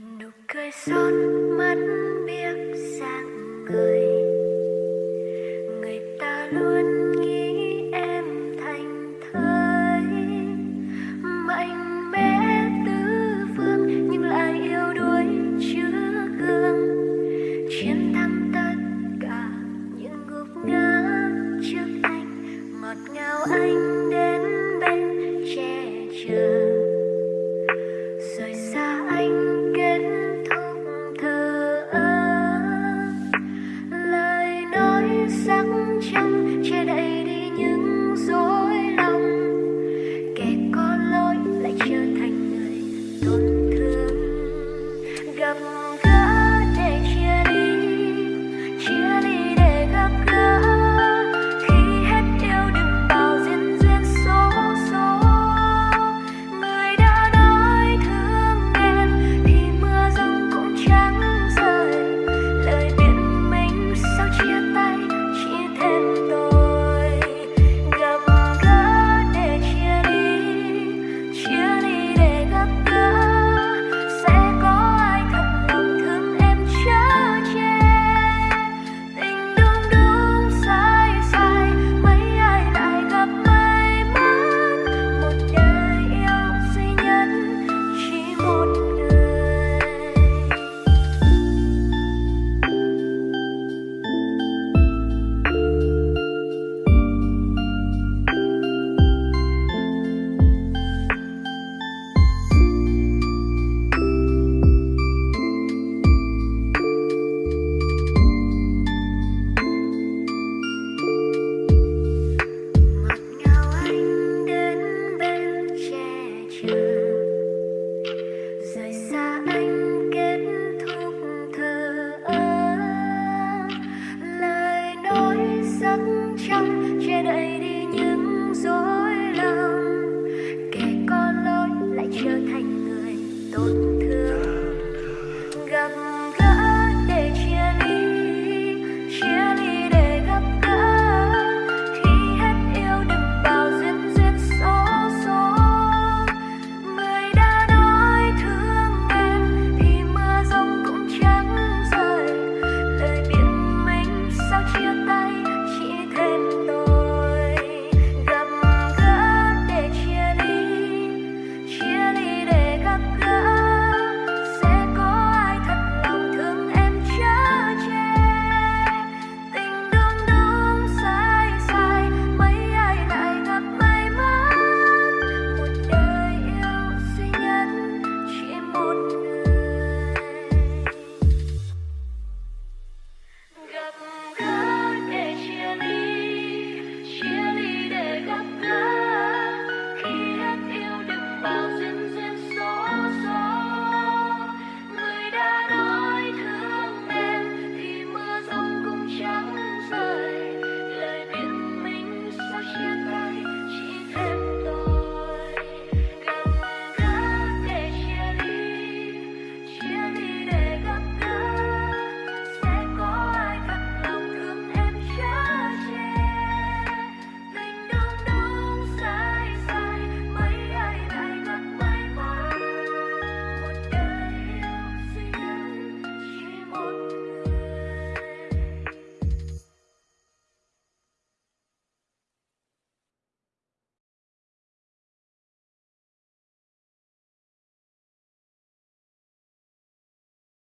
nụ cười son mắt Lord.